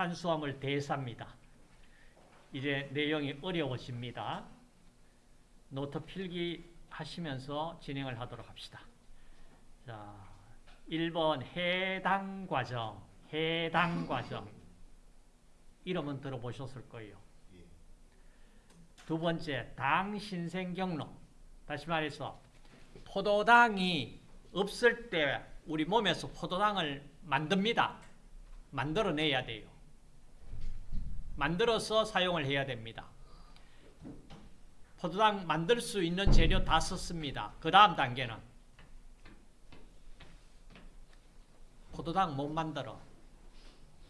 탄수화물 대사입니다. 이제 내용이 어려워집니다. 노트 필기 하시면서 진행을 하도록 합시다. 자, 1번 해당 과정, 해당 과정. 이름은 들어보셨을 거예요. 두 번째, 당 신생 경로. 다시 말해서 포도당이 없을 때 우리 몸에서 포도당을 만듭니다. 만들어내야 돼요. 만들어서 사용을 해야 됩니다. 포도당 만들 수 있는 재료 다 썼습니다. 그 다음 단계는 포도당 못 만들어.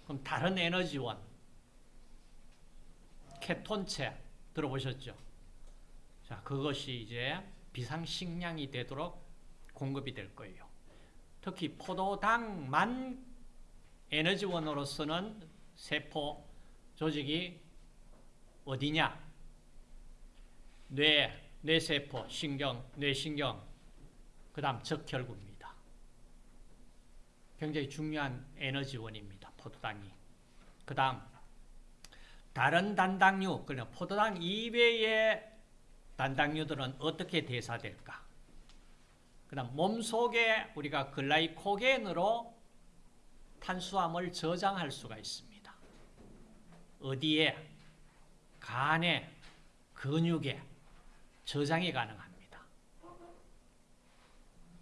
그럼 다른 에너지원, 케톤체 들어보셨죠? 자, 그것이 이제 비상식량이 되도록 공급이 될 거예요. 특히 포도당만 에너지원으로서는 세포 조직이 어디냐? 뇌, 뇌세포, 신경, 뇌신경, 그 다음 적혈구입니다. 굉장히 중요한 에너지원입니다. 포도당이. 그 다음 다른 단당류, 그러니까 포도당 이외의 단당류들은 어떻게 대사될까? 그 다음 몸 속에 우리가 글라이코겐으로 탄수화물 저장할 수가 있습니다. 어디에? 간에, 근육에 저장이 가능합니다.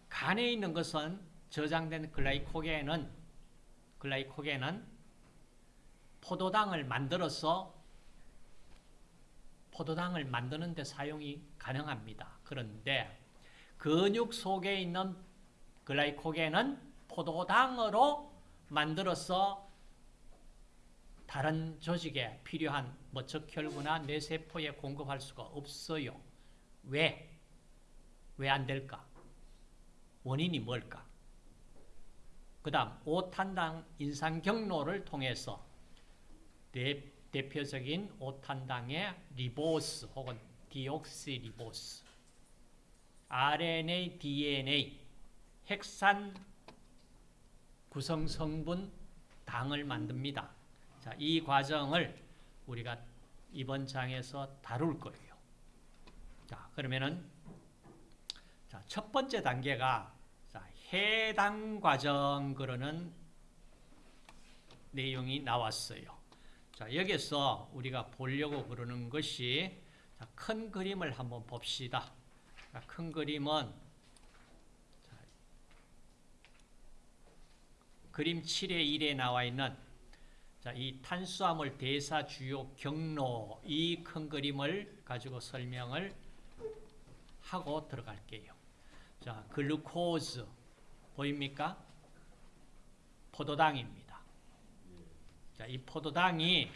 간에 있는 것은 저장된 글라이코겐은 글라이코겐은 포도당을 만들어서 포도당을 만드는 데 사용이 가능합니다. 그런데 근육 속에 있는 글라이코겐은 포도당으로 만들어서 다른 조직에 필요한 뭐 적혈구나 뇌세포에 공급할 수가 없어요. 왜? 왜 안 될까? 원인이 뭘까? 그 다음 오탄당 인상 경로를 통해서 대, 대표적인 오탄당의 리보스 혹은 디옥시리보스 RNA, DNA 핵산 구성 성분 당을 만듭니다. 자, 이 과정을 우리가 이번 장에서 다룰 거예요. 자, 그러면은 자, 첫 번째 단계가 자, 해당 과정 그러는 내용이 나왔어요. 자, 여기서 우리가 보려고 그러는 것이 자, 큰 그림을 한번 봅시다. 자, 큰 그림은 자, 그림 7의 1에 나와 있는 자, 이 탄수화물 대사 주요 경로 이 큰 그림을 가지고 설명을 하고 들어갈게요. 자, 글루코즈 보입니까? 포도당입니다. 자, 이 포도당이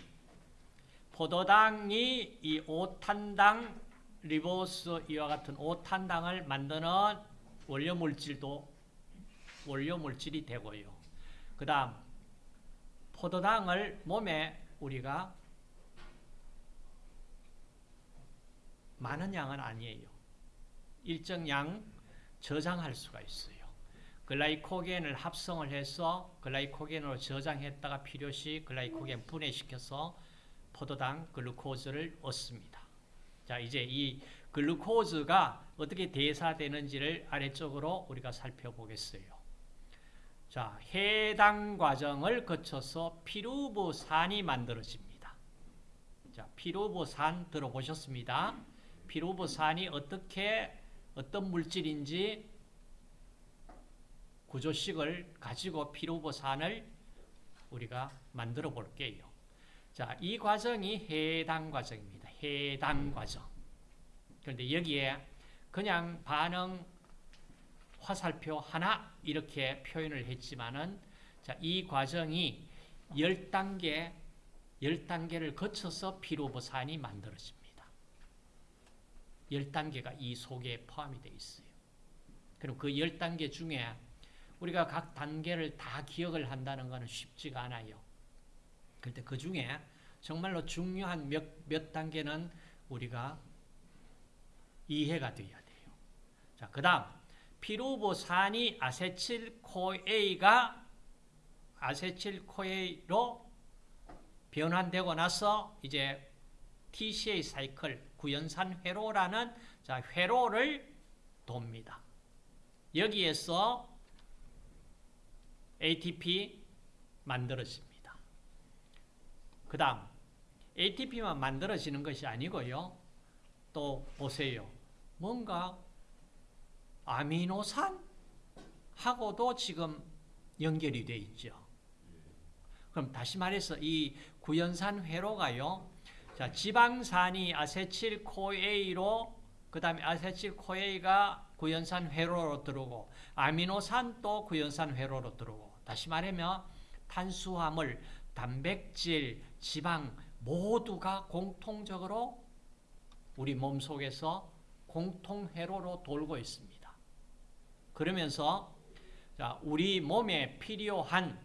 포도당이 이 오탄당 리보스 이와 같은 오탄당을 만드는 원료 물질도 원료 물질이 되고요. 그다음 포도당을 몸에 우리가 많은 양은 아니에요. 일정 양 저장할 수가 있어요. 글라이코겐을 합성을 해서 글라이코겐으로 저장했다가 필요시 글라이코겐 분해시켜서 포도당 글루코즈를 얻습니다. 자, 이제 이 글루코즈가 어떻게 대사되는지를 아래쪽으로 우리가 살펴보겠어요. 자, 해당 과정을 거쳐서 피루부산이 만들어집니다. 자, 피루부산 들어보셨습니다. 피루부산이 어떻게 어떤 물질인지 구조식을 가지고 피루부산을 우리가 만들어 볼게요. 자, 이 과정이 해당 과정입니다. 해당 과정. 그런데 여기에 그냥 반응 화살표 하나 이렇게 표현을 했지만은 자, 이 과정이 10단계 10단계를 거쳐서 피로부산이 만들어집니다. 10단계가 이 속에 포함이 되어 있어요. 그럼 그 10단계 중에 우리가 각 단계를 다 기억을 한다는 것은 쉽지가 않아요. 그런데 그 중에 정말로 중요한 몇, 몇 단계는 우리가 이해가 되어야 돼요. 자, 그 다음 피루보산이 아세틸코에가 아세틸코에로 변환되고 나서 이제 TCA 사이클 구연산 회로라는 자, 회로를 돕니다. 여기에서 ATP 만들어집니다. 그 다음 ATP만 만들어지는 것이 아니고요. 또 보세요. 뭔가 아미노산하고도 지금 연결이 되어 있죠. 그럼 다시 말해서 이 구연산 회로가요. 자, 지방산이 acetyl CoA로 그다음에 acetyl CoA가 구연산 회로로 들어오고 아미노산도 구연산 회로로 들어오고 다시 말하면 탄수화물, 단백질, 지방 모두가 공통적으로 우리 몸 속에서 공통 회로로 돌고 있습니다. 그러면서 자, 우리 몸에 필요한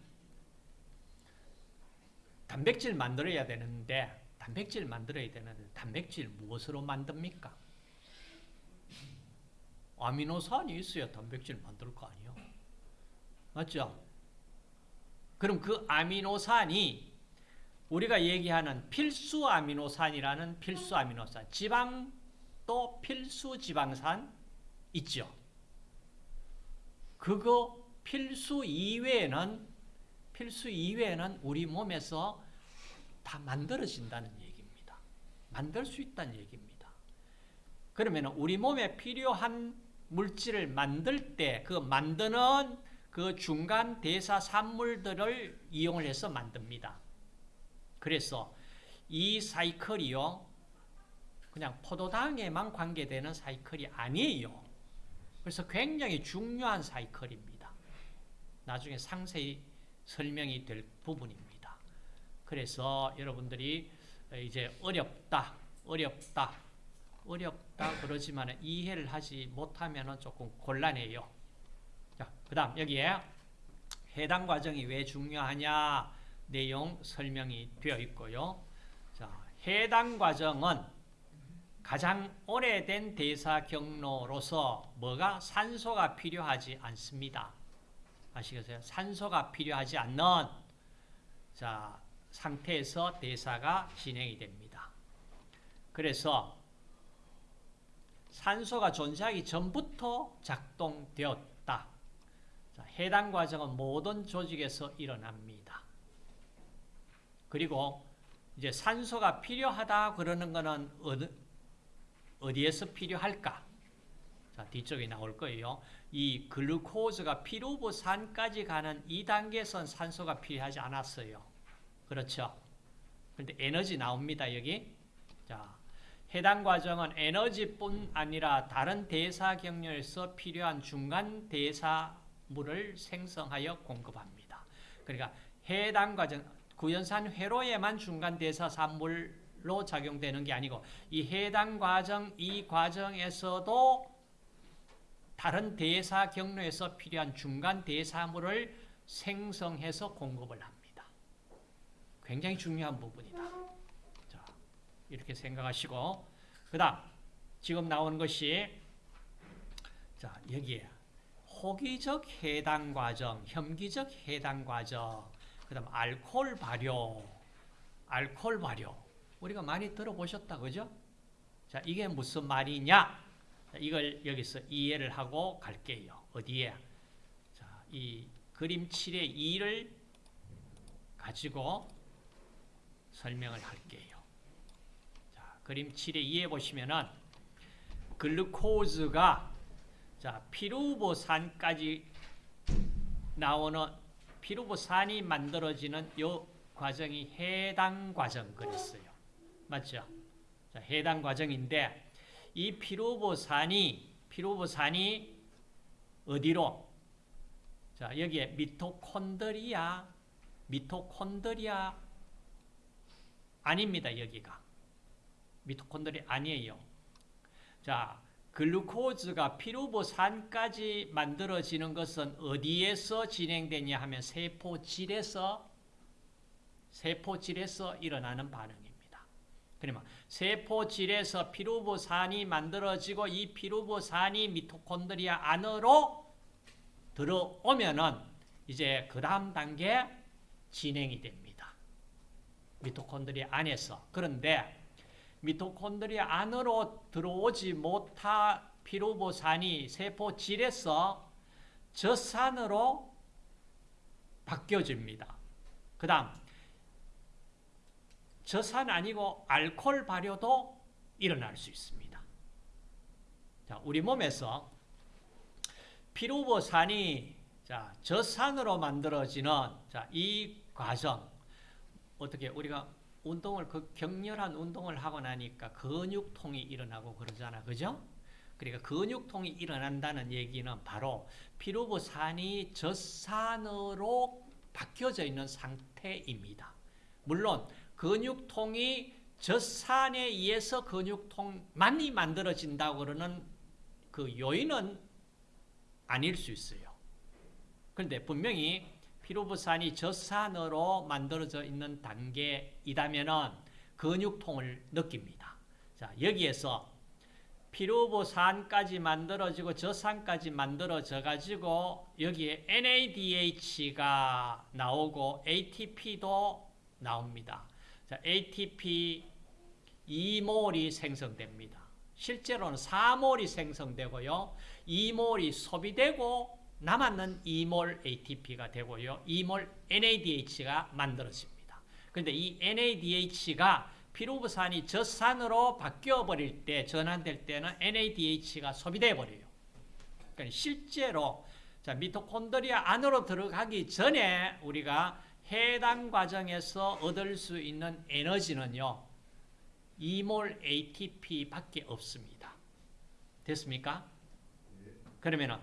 단백질 만들어야 되는데 단백질 만들어야 되는데 단백질 무엇으로 만듭니까? 아미노산이 있어야 단백질 만들 거 아니에요. 맞죠? 그럼 그 아미노산이 우리가 얘기하는 필수 아미노산이라는 필수 아미노산, 지방도 필수 지방산 있죠. 그거 필수 이외에는 필수 이외에는 우리 몸에서 다 만들어진다는 얘기입니다. 만들 수 있다는 얘기입니다. 그러면 우리 몸에 필요한 물질을 만들 때 그 만드는 그 중간 대사 산물들을 이용을 해서 만듭니다. 그래서 이 사이클이요. 그냥 포도당에만 관계되는 사이클이 아니에요. 그래서 굉장히 중요한 사이클입니다. 나중에 상세히 설명이 될 부분입니다. 그래서 여러분들이 이제 어렵다, 어렵다, 어렵다 그러지만 이해를 하지 못하면 조금 곤란해요. 자, 그 다음 여기에 해당 과정이 왜 중요하냐 내용 설명이 되어 있고요. 자, 해당 과정은 가장 오래된 대사 경로로서 뭐가 산소가 필요하지 않습니다. 아시겠어요? 산소가 필요하지 않는 자, 상태에서 대사가 진행이 됩니다. 그래서 산소가 존재하기 전부터 작동되었다. 자, 해당 과정은 모든 조직에서 일어납니다. 그리고 이제 산소가 필요하다 그러는 것은 어디, 어디에서 필요할까? 자, 뒤쪽에 나올 거예요. 이 글루코즈가 피루부산까지 가는 2단계선 산소가 필요하지 않았어요. 그렇죠? 근데 에너지 나옵니다, 여기. 자, 해당 과정은 에너지뿐 아니라 다른 대사 경로에서 필요한 중간 대사물을 생성하여 공급합니다. 그러니까 해당 과정 구연산 회로에만 중간 대사 산물 로 작용되는 게 아니고 이 해당 과정 이 과정에서도 다른 대사 경로에서 필요한 중간 대사물을 생성해서 공급을 합니다. 굉장히 중요한 부분이다. 자, 이렇게 생각하시고 그 다음 지금 나오는 것이 자, 여기에 호기적 해당 과정, 혐기적 해당 과정, 그 다음 알코올 발효, 알코올 발효. 우리가 많이 들어보셨다, 그죠? 자, 이게 무슨 말이냐? 이걸 여기서 이해를 하고 갈게요. 어디에? 자, 이 그림 7의 2를 가지고 설명을 할게요. 자, 그림 7의 2에 보시면은 글루코즈가 자, 피루보산까지 나오는 피루보산이 만들어지는 요 과정이 해당 과정 그랬어요. 맞죠? 자, 해당 과정인데 이 피루보산이 피루보산이 어디로? 자, 여기에 미토콘드리아 미토콘드리아 아닙니다. 여기가. 미토콘드리아 아니에요. 자, 글루코즈가 피루보산까지 만들어지는 것은 어디에서 진행되냐 하면 세포질에서 세포질에서 일어나는 반응입니다. 그러면 세포질에서 피루보산이 만들어지고 이 피루보산이 미토콘드리아 안으로 들어오면은 이제 그 다음 단계 진행이 됩니다. 미토콘드리아 안에서. 그런데 미토콘드리아 안으로 들어오지 못한 피루보산이 세포 질에서 젖산으로 바뀌어집니다. 그 다음 젖산 아니고 알코올 발효도 일어날 수 있습니다. 자, 우리 몸에서 피루보산이 자, 젖산으로 만들어지는 자, 이 과정 어떻게 우리가 운동을 그 격렬한 운동을 하고 나니까 근육통이 일어나고 그러잖아. 그죠? 그러니까 근육통이 일어난다는 얘기는 바로 피루부산이 젖산으로 바뀌어져 있는 상태입니다. 물론 근육통이 젖산에 의해서 근육통만이 만들어진다고 그러는 그 요인은 아닐 수 있어요. 그런데 분명히 피루부산이 젖산으로 만들어져 있는 단계이다면 근육통을 느낍니다. 자, 여기에서 피루부산까지 만들어지고 젖산까지 만들어져 가지고 여기에 NADH가 나오고 ATP도 나옵니다. 자, ATP 2몰이 생성됩니다. 실제로는 4몰이 생성되고요. 2몰이 소비되고 남았는 2몰 ATP가 되고요. 2몰 NADH가 만들어집니다. 그런데 이 NADH가 피루부산이 젖산으로 바뀌어버릴 때, 전환될 때는 NADH가 소비돼 버려요. 그러니까 실제로 자, 미토콘드리아 안으로 들어가기 전에 우리가 해당 과정에서 얻을 수 있는 에너지는요. 2몰 ATP밖에 없습니다. 됐습니까? 그러면은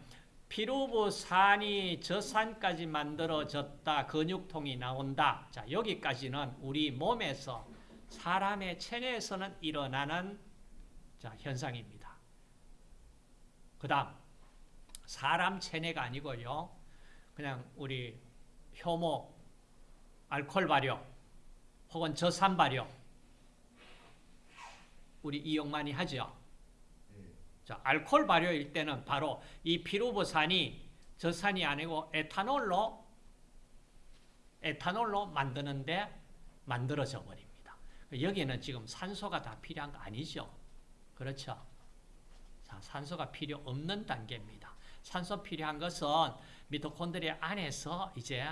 피루부산이 젖산까지 만들어졌다. 근육통이 나온다. 자, 여기까지는 우리 몸에서 사람의 체내에서는 일어나는 자, 현상입니다. 그 다음 사람 체내가 아니고요. 그냥 우리 효모, 알코올 발효 혹은 저산 발효 우리 이용 많이 하죠. 자, 알코올 발효일 때는 바로 이 피루부산이 저산이 아니고 에탄올로 에탄올로 만드는데 만들어져 버립니다. 여기에는 지금 산소가 다 필요한 거 아니죠? 그렇죠? 자, 산소가 필요 없는 단계입니다. 산소 필요한 것은 미토콘드리아 안에서 이제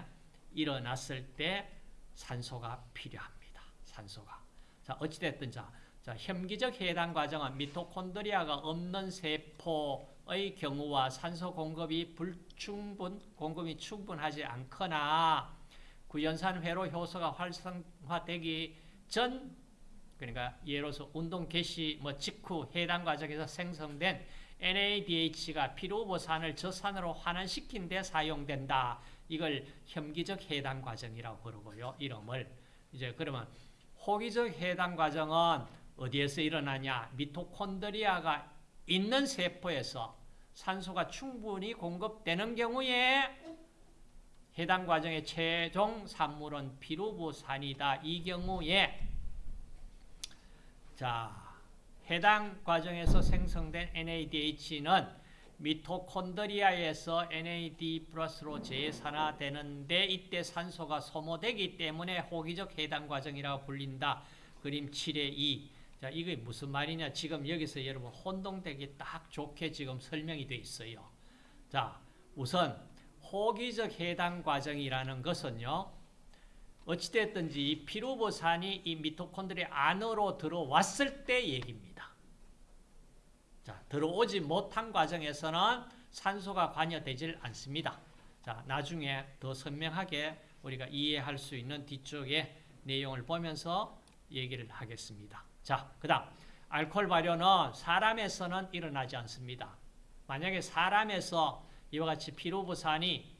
일어났을 때 산소가 필요합니다. 산소가. 자, 어찌됐든 자, 자, 혐기적 해당 과정은 미토콘드리아가 없는 세포의 경우와 산소 공급이 불충분, 공급이 충분하지 않거나 구연산 회로 효소가 활성화되기 전 그러니까 예로서 운동 개시 뭐 직후 해당 과정에서 생성된 NADH가 피루보산을 저산으로 환원시킨 데 사용된다. 이걸 혐기적 해당 과정이라고 부르고요. 이름을 이제 그러면 호기적 해당 과정은 어디에서 일어나냐? 미토콘드리아가 있는 세포에서 산소가 충분히 공급되는 경우에 해당 과정의 최종 산물은 피루부산이다. 이 경우에 자 해당 과정에서 생성된 NADH는 미토콘드리아에서 NAD 플러스로 재산화되는데 이때 산소가 소모되기 때문에 호기적 해당 과정이라고 불린다. 그림 7의 2. 자, 이게 무슨 말이냐? 지금 여기서 여러분 혼동되기 딱 좋게 지금 설명이 되어 있어요. 자, 우선 호기적 해당 과정이라는 것은요. 어찌됐든지 이 피루보산이 이 미토콘드리아 안으로 들어왔을 때 얘기입니다. 자, 들어오지 못한 과정에서는 산소가 관여되질 않습니다. 자, 나중에 더 선명하게 우리가 이해할 수 있는 뒤쪽의 내용을 보면서 얘기를 하겠습니다. 자, 그 다음 알코올 발효는 사람에서는 일어나지 않습니다. 만약에 사람에서 이와 같이 피로부산이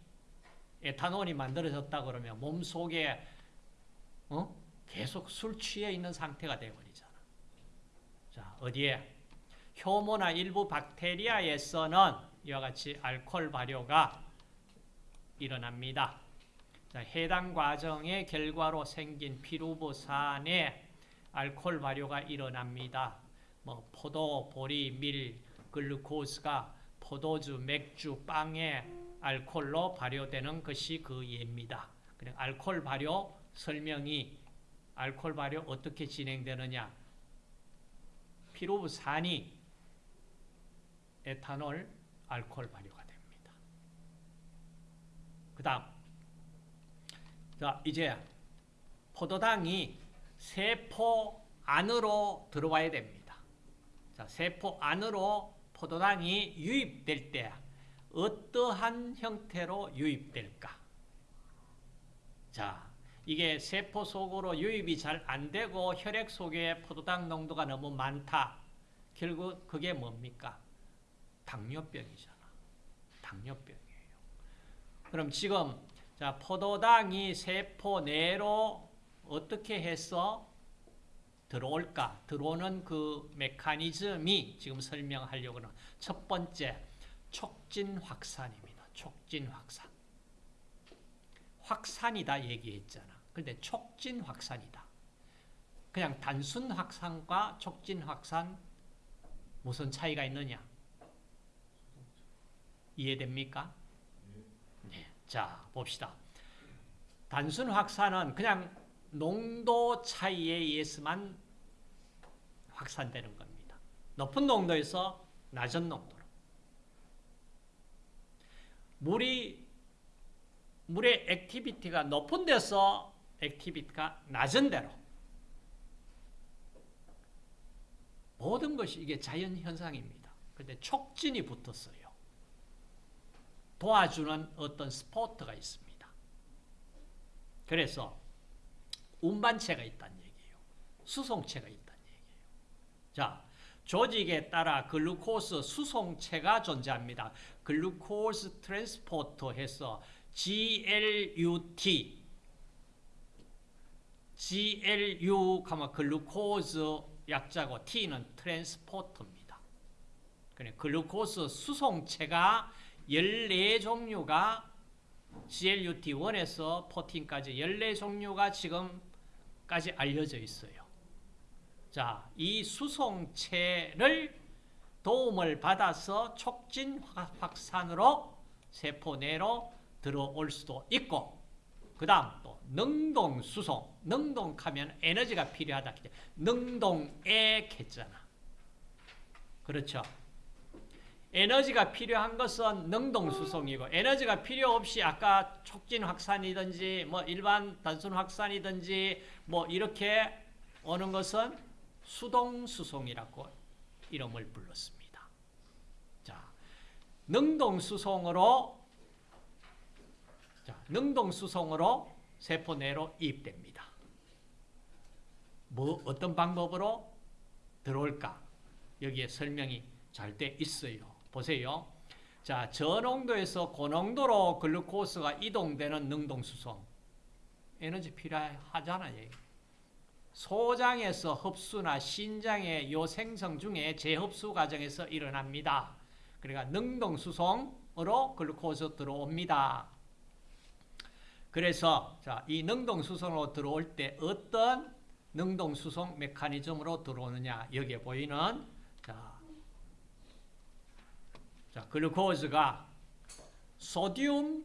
에탄올이 만들어졌다 그러면 몸 속에 어? 계속 술 취해 있는 상태가 되어버리잖아. 자, 어디에? 효모나 일부 박테리아에서는 이와 같이 알코올 발효가 일어납니다. 자, 해당 과정의 결과로 생긴 피루부산에 알코올 발효가 일어납니다. 뭐 포도, 보리, 밀, 글루코스가 포도주, 맥주, 빵에 알코올로 발효되는 것이 그 예입니다. 그냥 알코올 발효 설명이 알코올 발효 어떻게 진행되느냐? 피루산이 에탄올, 알코올 발효가 됩니다. 그 다음 자 이제 포도당이 세포 안으로 들어와야 됩니다. 자, 세포 안으로 포도당이 유입될 때 어떠한 형태로 유입될까? 자, 이게 세포 속으로 유입이 잘 안 되고 혈액 속에 포도당 농도가 너무 많다. 결국 그게 뭡니까? 당뇨병이잖아. 당뇨병이에요. 그럼 지금 자, 포도당이 세포 내로 어떻게 해서 들어올까? 들어오는 그 메커니즘이 지금 설명하려고 하는 첫 번째 촉진 확산입니다. 촉진 확산. 확산이다 얘기했잖아. 근데 촉진 확산이다. 그냥 단순 확산과 촉진 확산 무슨 차이가 있느냐? 이해됩니까? 네. 자, 봅시다. 단순 확산은 그냥 농도 차이에 의해서만 확산되는 겁니다. 높은 농도에서 낮은 농도로. 물이 물의 activity가 높은 데서 activity가 낮은 데로 모든 것이 이게 자연 현상입니다. 근데 촉진이 붙었어요. 도와주는 어떤 스포트가 있습니다. 그래서 운반체가 있다는 얘기예요. 수송체가 있다는 얘기예요. 자, 조직에 따라 글루코스 수송체가 존재합니다. 글루코스 트랜스포터 해서 GLUT GLU 가면 글루코즈 약자고 T는 트랜스포터입니다. 그래 글루코스 수송체가 14종류가 GLUT1에서 14까지 14종류가 지금까지 알려져 있어요. 자, 이 수송체를 도움을 받아서 촉진 확산으로 세포 내로 들어올 수도 있고 그 다음 또 능동수송 능동하면 에너지가 필요하다. 능동에 했잖아. 그렇죠 에너지가 필요한 것은 능동수송이고 에너지가 필요 없이 아까 촉진 확산이든지 뭐 일반 단순 확산이든지 뭐 이렇게 오는 것은 수동수송이라고 이름을 불렀습니다. 자, 능동수송으로 자, 능동수송으로 세포 내로 이입됩니다. 뭐 어떤 방법으로 들어올까? 여기에 설명이 잘 돼 있어요. 보세요. 자, 저농도에서 고농도로 글루코스가 이동되는 능동수송. 에너지 필요하잖아요. 소장에서 흡수나 신장의 요 생성 중에 재흡수 과정에서 일어납니다. 그러니까 능동수송으로 글루코스 들어옵니다. 그래서 자, 이 능동수송으로 들어올 때 어떤 능동수송 메커니즘으로 들어오느냐 여기에 보이는 자, 자 글루코즈가 소디움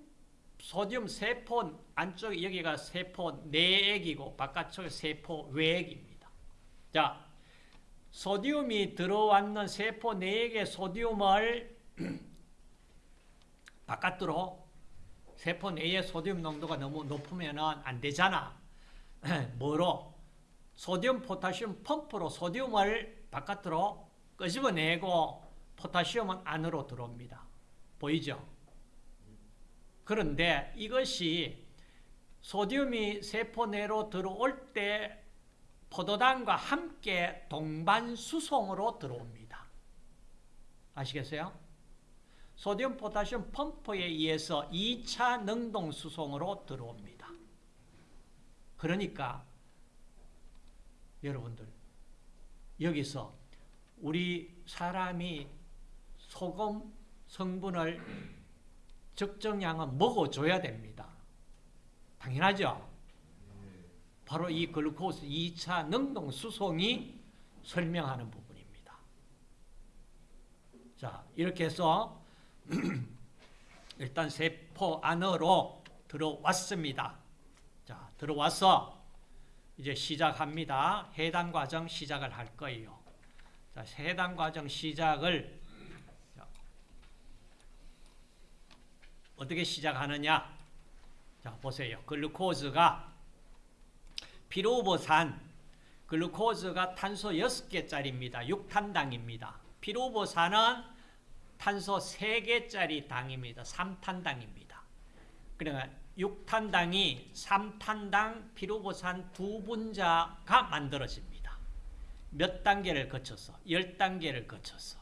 소디움 세포 안쪽 여기가 세포 내액이고 바깥쪽에 세포 외액입니다. 자, 소디움이 들어왔는 세포 내액의 소디움을 바깥으로 세포 내의 소디움 농도가 너무 높으면 안 되잖아. 뭐로? 소디움 포타시움 펌프로 소디움을 바깥으로 끄집어내고 포타시움은 안으로 들어옵니다. 보이죠? 그런데 이것이 소디움이 세포 내로 들어올 때 포도당과 함께 동반 수송으로 들어옵니다. 아시겠어요? 소디움 포타시움 펌프에 의해서 2차 능동 수송으로 들어옵니다. 그러니까 여러분들 여기서 우리 사람이 소금 성분을 적정량은 먹어줘야 됩니다. 당연하죠? 바로 이 글루코스 2차 능동 수송이 설명하는 부분입니다. 자, 이렇게 해서 일단 세포 안으로 들어왔습니다. 자, 들어와서 이제 시작합니다. 해당 과정 시작을 할 거예요. 자, 해당 과정 시작을 자, 어떻게 시작하느냐? 자, 보세요. 글루코즈가 피로보산 글루코즈가 탄소 6개짜리입니다. 6탄당입니다. 피로보산은 탄소 3개짜리 당입니다. 3탄당입니다. 그러니까 6탄당이 3탄당 피로보산 두 분자가 만들어집니다. 몇 단계를 거쳐서? 10단계를 거쳐서.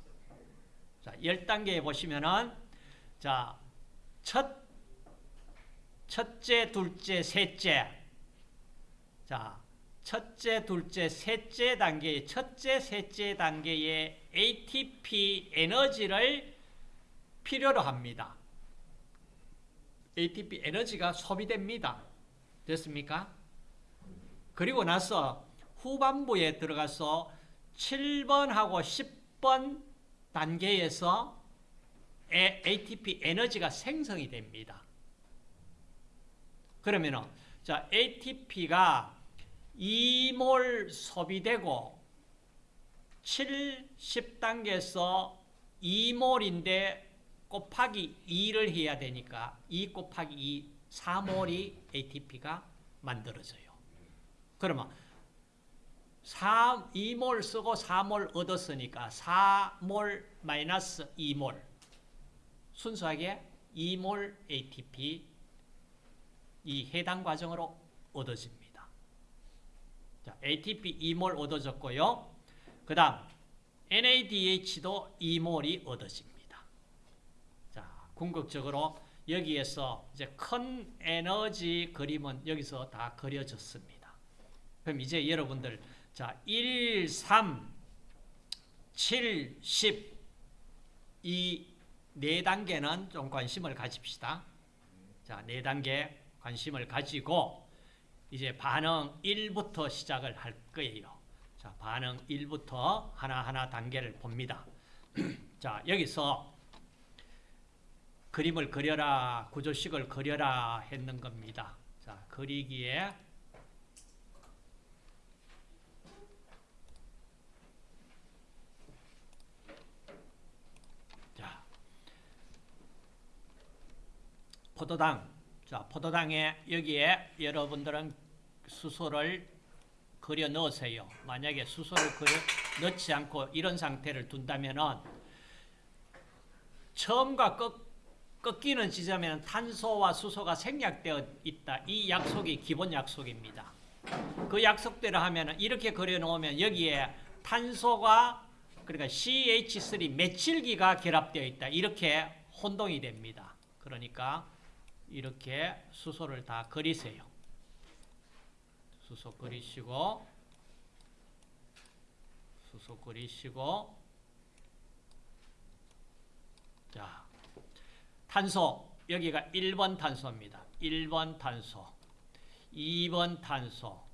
자, 10단계에 보시면은 자, 첫 첫째, 둘째, 셋째. 자, 첫째, 둘째, 셋째 단계의 첫째, 셋째 단계의 ATP 에너지를 필요로 합니다. ATP 에너지가 소비됩니다. 됐습니까? 그리고 나서 후반부에 들어가서 7번하고 10번 단계에서 ATP 에너지가 생성이 됩니다. 그러면은 자 ATP가 2몰 소비되고 7, 10단계에서 2몰인데 곱하기 2를 해야 되니까 2 곱하기 2, 4몰이 ATP가 만들어져요. 그러면 4, 2몰 쓰고 4몰 얻었으니까 4몰 마이너스 2몰 순수하게 2몰 ATP 이 해당 과정으로 얻어집니다. 자, ATP 2몰 얻어졌고요. 그 다음 NADH도 2몰이 얻어집니다. 자, 궁극적으로 여기에서 이제 큰 에너지 그림은 여기서 다 그려졌습니다. 그럼 이제 여러분들 자, 1, 3, 7, 10이 네 단계는 좀 관심을 가집시다. 자, 네 단계 관심을 가지고 이제 반응 1부터 시작을 할 거예요. 자, 반응 1부터 하나하나 단계를 봅니다. 자, 여기서 그림을 그려라, 구조식을 그려라 했는 겁니다. 자, 그리기에 자, 포도당 자, 포도당에 여기에 여러분들은 수소를 그려 넣으세요. 만약에 수소를 그려 넣지 않고 이런 상태를 둔다면은 처음과 꺾, 꺾이는 지점에는 탄소와 수소가 생략되어 있다. 이 약속이 기본 약속입니다. 그 약속대로 하면은 이렇게 그려 놓으면 여기에 탄소가 그러니까 CH3 메칠기가 결합되어 있다. 이렇게 혼동이 됩니다. 그러니까 이렇게 수소를 다 그리세요. 수소 그리시고 수소 그리시고 자 탄소 여기가 1번 탄소입니다. 1번 탄소 2번 탄소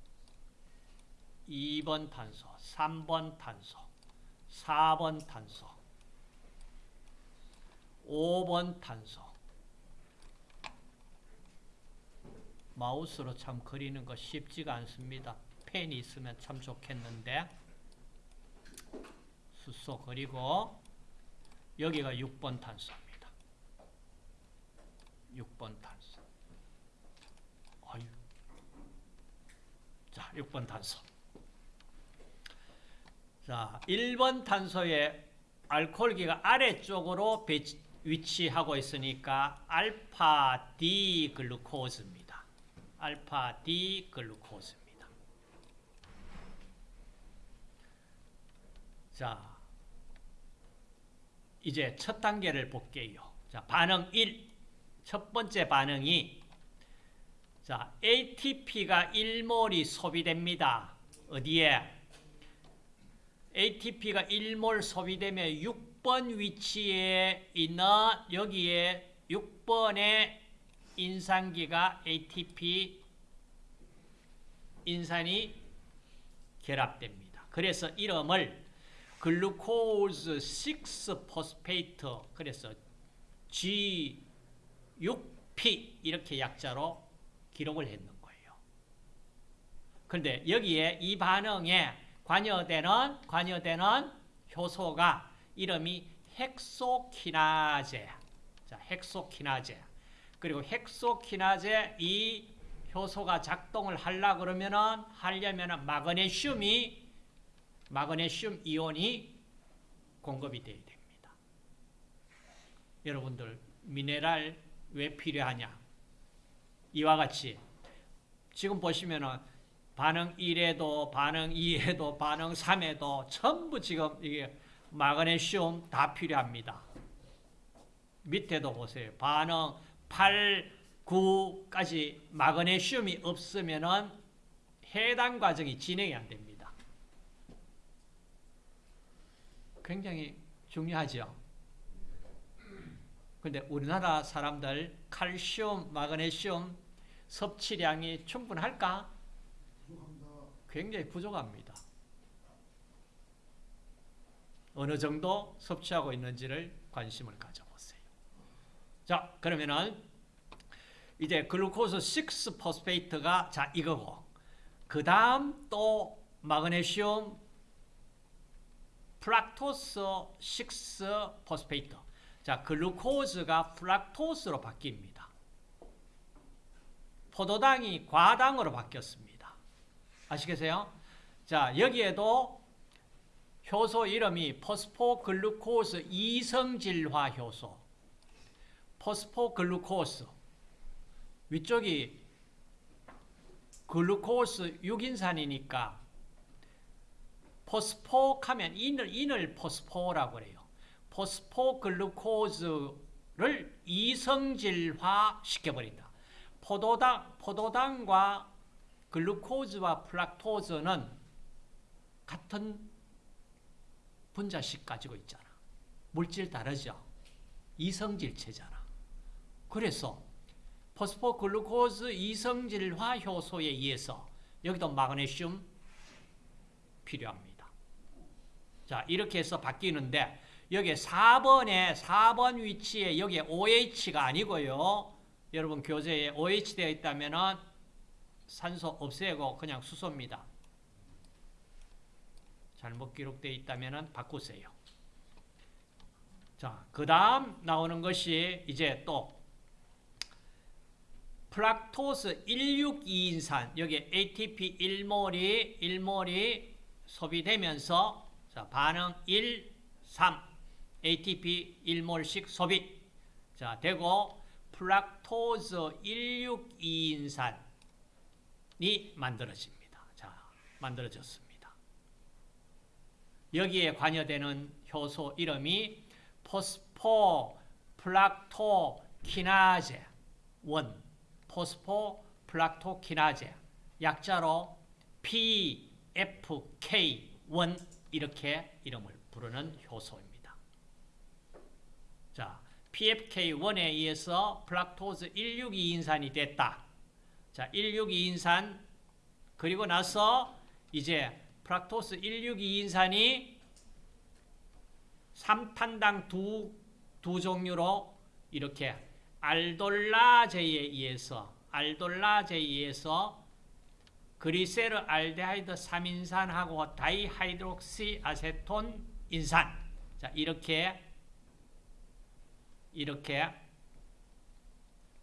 2번 탄소 3번 탄소 4번 탄소 5번 탄소 마우스로 참 그리는 거 쉽지가 않습니다. 펜이 있으면 참 좋겠는데 수소 그리고 여기가 6번 탄소입니다. 6번 탄소. 아유. 자, 6번 탄소. 자, 1번 탄소의 알코올기가 아래쪽으로 위치하고 있으니까 알파 D 글루코즈입니다. 알파 D 글루코즈입니다. 자, 이제 첫 단계를 볼게요. 자, 반응 1. 첫 번째 반응이 자, ATP가 1몰이 소비됩니다. 어디에? ATP가 1몰 소비되면 6번 위치에 있는 여기에 6번의 인산기가 ATP 인산이 결합됩니다. 그래서 이름을 glucose 6 phosphate 그래서 G6P 이렇게 약자로 기록을 했는 거예요. 그런데 여기에 이 반응에 관여되는 관여되는 효소가 이름이 헥소키나제. 자, 헥소키나제. 그리고 헥소키나제 이 효소가 작동을 하려 그러면은 하려면은 마그네슘이 마그네슘 이온이 공급이 돼야 됩니다. 여러분들 미네랄 왜 필요하냐? 이와 같이 지금 보시면은 반응 1에도 반응 2에도 반응 3에도 전부 지금 이게 마그네슘 다 필요합니다. 밑에도 보세요. 반응 8, 9까지 마그네슘이 없으면은 해당 과정이 진행이 안 됩니다. 굉장히 중요하죠. 근데 우리나라 사람들 칼슘, 마그네슘 섭취량이 충분할까? 굉장히 부족합니다. 어느 정도 섭취하고 있는지를 관심을 가져보세요. 자, 그러면은 이제 글루코스 6 포스페이트가 자 이거고 그 다음 또 마그네슘 fructose 6 phosphate 자 glucose가 fructose로 바뀝니다. 포도당이 과당으로 바뀌었습니다. 아시겠어요? 자 여기에도 효소 이름이 phosphoglucose 이성질화 효소 phosphoglucose 위쪽이 glucose 6인산이니까 phospho 하면 인을, 인을 phospho라고 그래요. phosphoglucose를 이성질화 시켜버린다. 포도당, 포도당과 glucose와 fructose는 같은 분자식 가지고 있잖아. 물질 다르죠? 이성질체잖아. 그래서 phosphoglucose 이성질화 효소에 의해서 여기도 마그네슘 필요합니다. 자, 이렇게 해서 바뀌는데 여기 4번에 4번 위치에 여기 OH가 아니고요. 여러분 교재에 OH 되어 있다면은 산소 없애고 그냥 수소입니다. 잘못 기록되어 있다면은 바꾸세요. 자, 그 다음 나오는 것이 이제 또 fructose 162인산 여기 ATP 1몰이 1몰이 소비되면서 자, 반응 1, 3 ATP 1몰씩 소비 자, 되고 fructose 162인산이 만들어집니다. 자, 만들어졌습니다. 여기에 관여되는 효소 이름이 phospho fructo 키나제 1 phosphofructo키나제 약자로 PFK1 이렇게 이름을 부르는 효소입니다. 자, PFK1에 의해서 fructose 162인산이 됐다. 자, 162인산 그리고 나서 이제 fructose 162인산이 3탄당 두, 두 종류로 이렇게 알돌라제에 의해서 알돌라제에 의해서 그리세르 알데하이드 3인산하고 dihydroxyacetone 인산 자 이렇게 이렇게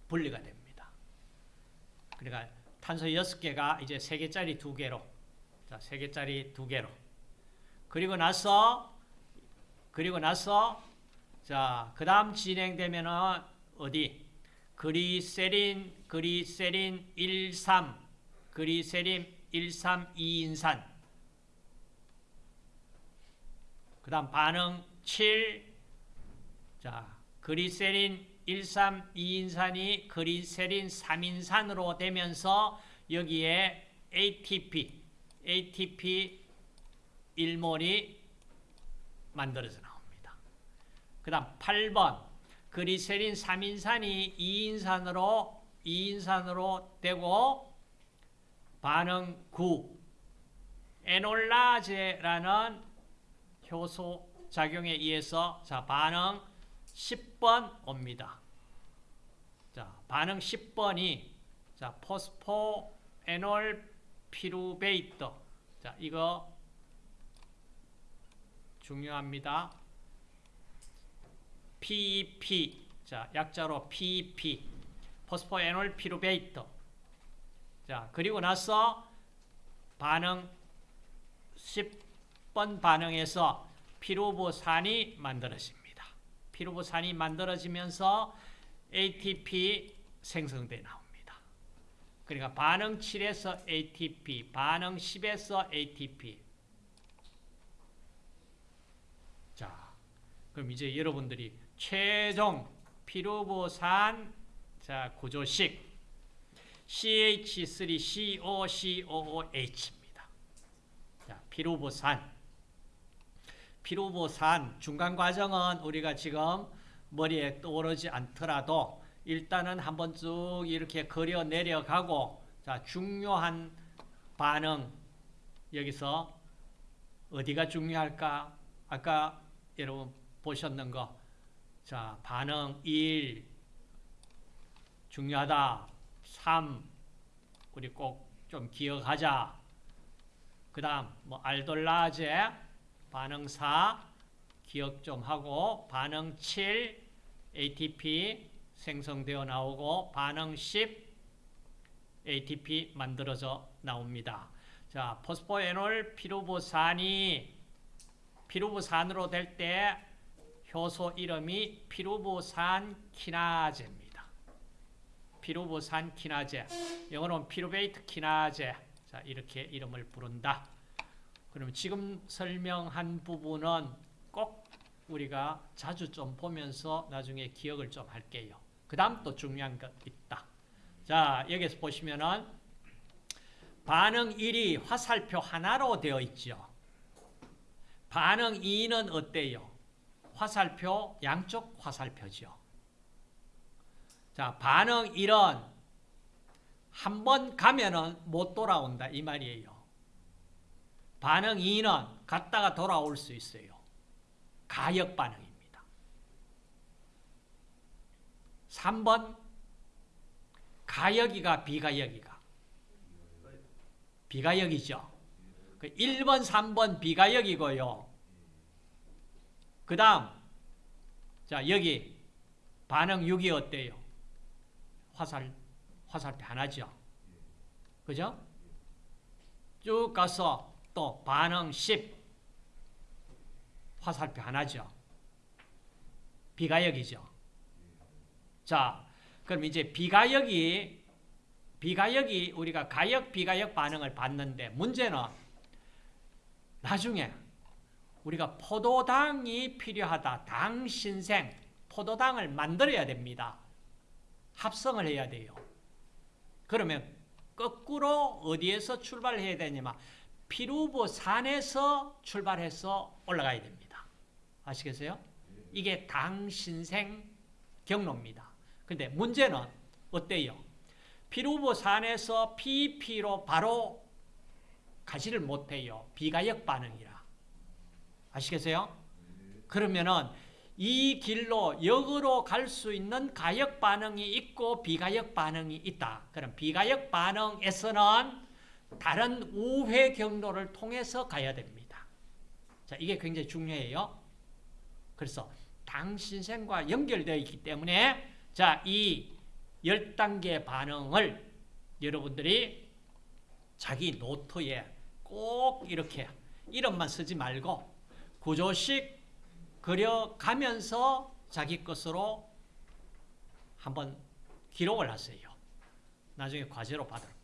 분리가 됩니다. 그러니까 탄소 6개가 이제 3개짜리 2개로 자 3개짜리 2개로 그리고 나서 그리고 나서 자 그다음 진행되면은 어디? 그리세린, 그리세린 13, 그리세린 132 2인산. 그 다음 반응 7. 자, 그리세린 132 2인산이 그리세린 3인산으로 되면서 여기에 ATP, ATP 1몰이 만들어져 나옵니다. 그 다음 8번 그리세린 3인산이 2인산으로 2인산으로 되고 반응 9 에놀라제라는 효소 작용에 의해서 자 반응 10번 옵니다. 자 반응 10번이 자 포스포 에놀 피루베이터. 자, 이거 중요합니다. PEP. 자, 약자로 PEP. 포스포에놀 피루베이터. 자, 그리고 나서 반응 10번 반응에서 피루보산이 만들어집니다. 피루보산이 만들어지면서 ATP 생성돼 나옵니다. 그러니까 반응 7에서 ATP, 반응 10에서 ATP. 자, 그럼 이제 여러분들이 최종 피루보산 자 구조식 CH3COCOOH입니다. 자, 피루보산. 피루보산 중간 과정은 우리가 지금 머리에 떠오르지 않더라도 일단은 한번 쭉 이렇게 그려 내려가고 자, 중요한 반응 여기서 어디가 중요할까? 아까 여러분 보셨는 거. 자, 반응 1 중요하다. 3 우리 꼭 좀 기억하자. 그 다음 뭐 알돌라제 반응 4 기억 좀 하고 반응 7 ATP 생성되어 나오고 반응 10 ATP 만들어져 나옵니다. 자, 포스포에놀 피루보산이 피루보산으로 될 때 효소 이름이 피루보산 키나제입니다. 피루보산 키나제. 영어로는 피루베이트 키나제. 자, 이렇게 이름을 부른다. 그럼 지금 설명한 부분은 꼭 우리가 자주 좀 보면서 나중에 기억을 좀 할게요. 그 다음 또 중요한 것 있다. 자, 여기서 보시면은 반응 1이 화살표 하나로 되어 있죠. 반응 2는 어때요? 화살표, 양쪽 화살표죠. 자, 반응 1은 한 번 가면은 못 돌아온다 이 말이에요. 반응 2는 갔다가 돌아올 수 있어요. 가역 반응입니다. 3번 가역이가 비가역이가 비가역이죠. 1번, 그 3번 비가역이고요. 그 다음 자 여기 반응 6이 어때요? 화살, 화살표 하나죠. 그죠? 쭉 가서 또 반응 10 화살표 하나죠. 비가역이죠. 자, 그럼 이제 비가역이 비가역이 우리가 가역 비가역 반응을 봤는데 문제는 나중에 우리가 포도당이 필요하다. 당 신생 포도당을 만들어야 됩니다. 합성을 해야 돼요. 그러면 거꾸로 어디에서 출발해야 되냐면 피루보산에서 출발해서 올라가야 됩니다. 아시겠어요? 이게 당 신생 경로입니다. 근데 문제는 어때요? 피루보산에서 PP로 바로 가지를 못해요. 비가역 반응이라. 아시겠어요? 그러면은 이 길로 역으로 갈 수 있는 가역 반응이 있고 비가역 반응이 있다. 그럼 비가역 반응에서는 다른 우회 경로를 통해서 가야 됩니다. 자, 이게 굉장히 중요해요. 그래서 당신생과 연결되어 있기 때문에 자, 이 10단계 반응을 여러분들이 자기 노트에 꼭 이렇게 이름만 쓰지 말고 구조식 그려가면서 자기 것으로 한번 기록을 하세요. 나중에 과제로 받을 거.